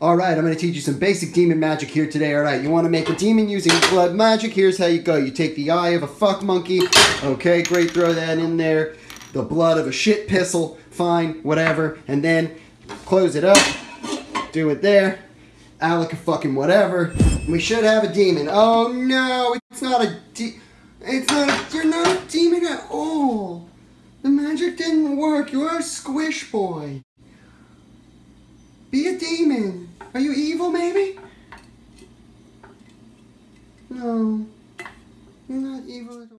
Alright, I'm going to teach you some basic demon magic here today. Alright, you want to make a demon using blood magic? Here's how you go. You take the eye of a fuck monkey. Okay, great, throw that in there. The blood of a shit pistol. Fine, whatever. And then close it up. Do it there. Alec a fucking whatever. We should have a demon. Oh no, it's not a de- It's not a- You're not a demon at all. The magic didn't work. You're a squish boy. Be a demon. Are you evil, maybe? No. You're not evil at all.